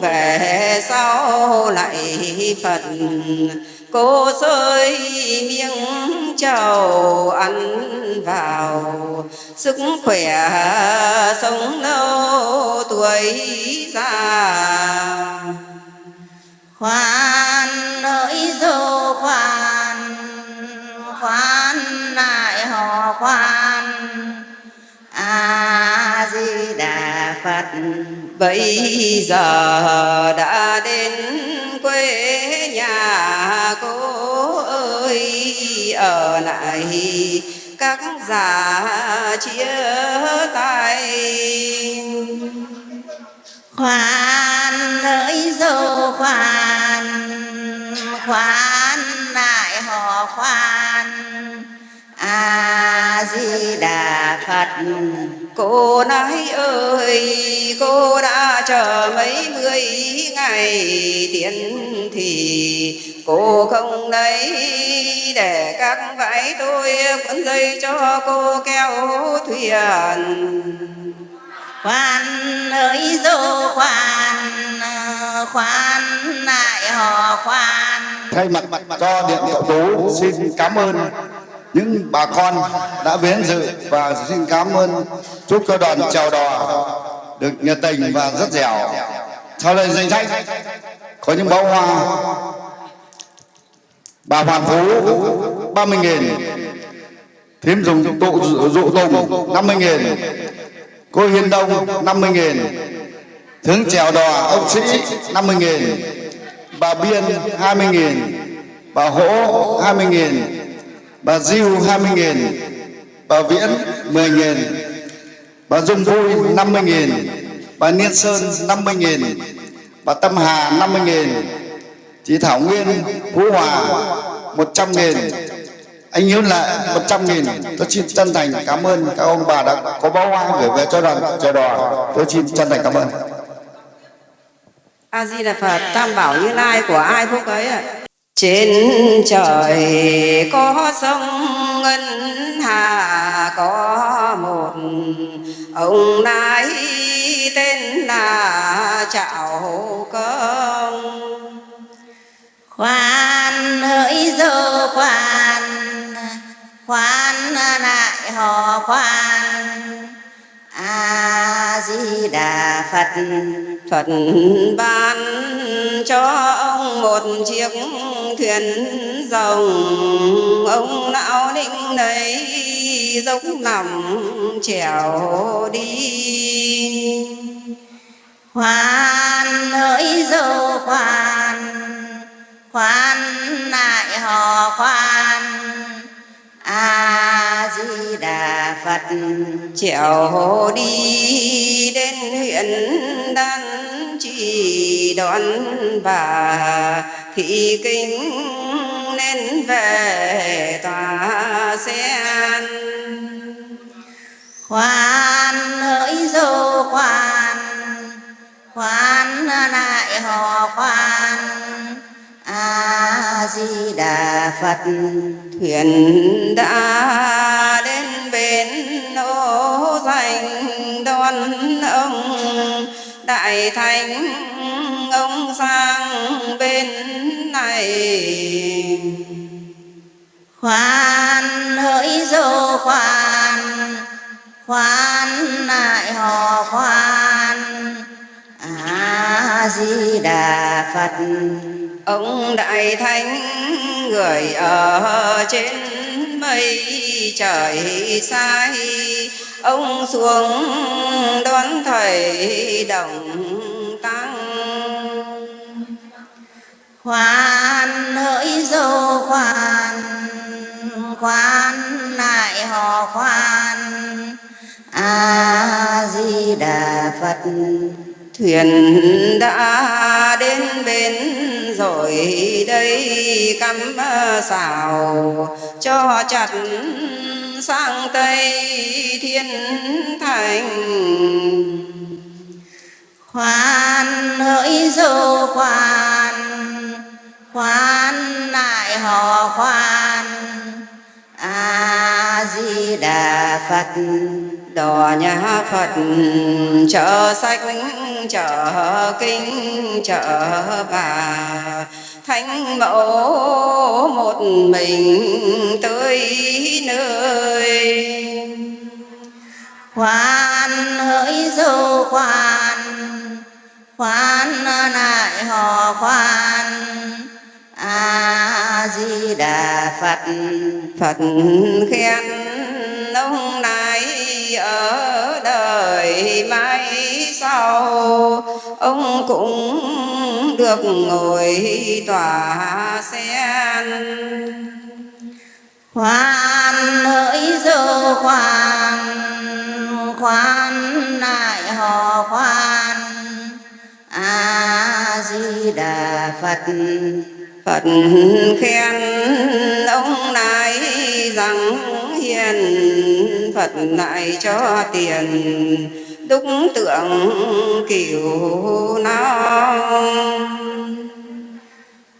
về sau lại phật. Cô rơi miếng trầu ăn vào, sức khỏe sống lâu tuổi già. Khoan ơi, dô khoan khoan lại khoan a di đà phật bây giờ đã đến quê nhà cô ơi. Ở lại các già chia tay. Khoan ơi dâu khoan khoan lại họ khoan a di đà phật. Cô nói ơi cô đã chờ mấy mươi ngày tiến thì cô không lấy để các vải tôi cuốn dây cho cô kéo thuyền. Khoan ơi dô khoan khoan lại họ khoan. Thay mặt cho điện cậu tú xin cảm ơn những bà con đã đến dự và xin cảm ơn, chúc cho đoàn chào đò được nhiệt tình và rất dẻo. Sau đây danh sách có những bó hoa, bà Hoàn Phú 30 nghìn. Thím dùng tụ dụ tùng 50 nghìn. Cô Hiền Đông 50 nghìn. Thướng chèo đò, ông Sĩ 50 nghìn. Bà Biên 20 nghìn. Bà Hỗ 20 nghìn. Bà Diêu 20.000 Bà Viễn 10.000 Bà Dung Vui 50.000 Bà Niên Sơn 50.000 Bà Tâm Hà 50.000 Chị Thảo Nguyên, Phú Hòa 100.000 anh Hiếu Lệ 100.000 tôi xin chân thành cảm ơn các ông bà đã có bó hoa gửi về cho đoàn chờ đò tôi xin chân thành cảm ơn. A di đà phật, tam bảo như lai của ai phúc ấy ạ? Trên trời có sông ngân hà, có một ông nái tên là trạo công. Khoan hỡi dơ khoan khoan lại họ khoan a di đà phật phật ban cho ông một chiếc thuyền rồng. Ông lão định lấy dốc nằm trèo đi. Khoan hỡi dô khoan khoan lại họ khoan a di đà phật. Triệu đi đến huyện đan chỉ đón bà. Thị kính nên về tòa sen. Khoan hỡi dô khoan khoan lại họ khoan di đà phật thuyền đã đến bên ô dành đón ông đại thánh, ông sang bên này. Khoan hỡi dô khoan khoan lại họ khoan. A di đà phật ông đại thánh người ở trên mây trời sai. Ông xuống đón thầy đồng tăng. Khoan hỡi dô khoan khoan lại họ khoan. A di đà phật thuyền đã đến bến rồi, đây cắm xào cho chặt sang tây thiên thành. Khoan hỡi dâu khoan khoan lại họ khoan. A di đà phật đò nhà phật chợ sách chợ kinh chợ bà. Thánh mẫu một mình tới nơi. Khoan hỡi dô khoan khoan lại họ khoan. A di đà phật phật khen ông này ở đời mai sau, ông cũng được ngồi tòa sen. Khoan hỡi dơ khoan khoan lại họ khoan. Di đà phật Phật khen ông này rằng hiền Phật lại cho tiền, đúc tượng kiểu nào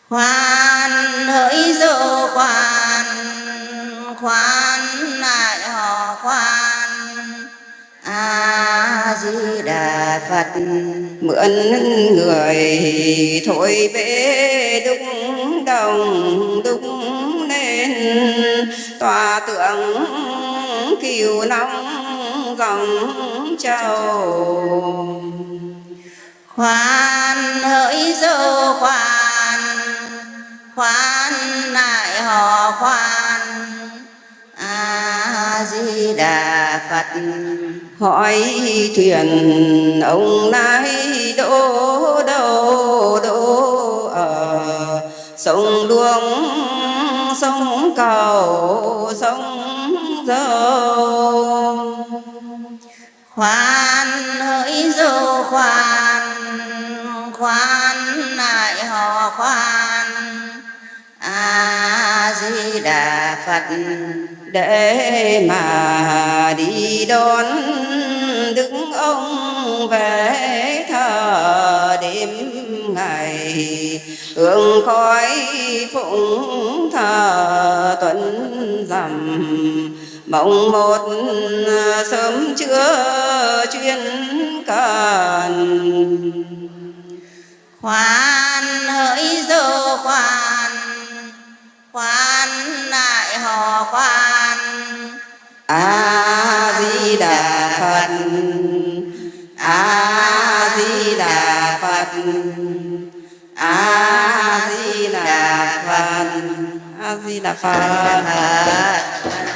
khoan hỡi dô khoan khoan lại họ khoan. A di đà phật, mượn người thổi bế đúc đồng, đúc nên tòa tượng kiều nóng dòng châu khoan hỡi dô khoan khoan lại họ khoan. A di đà phật hỏi thuyền ông nay đỗ đâu, đỗ ở sông đuông sông cầu, sông dâu khoan hỡi dô khoan khoan lại họ khoan. A di đà phật, để mà đi đón đức ông về thờ đêm ngày. Hương khói phụng thờ tuấn dầm mộng một à, sớm chưa chuyên cần. Khoan hỡi dô khoan khoan lại họ khoan. A di đà phật, a di đà phật, a di đà phật, a di đà phật.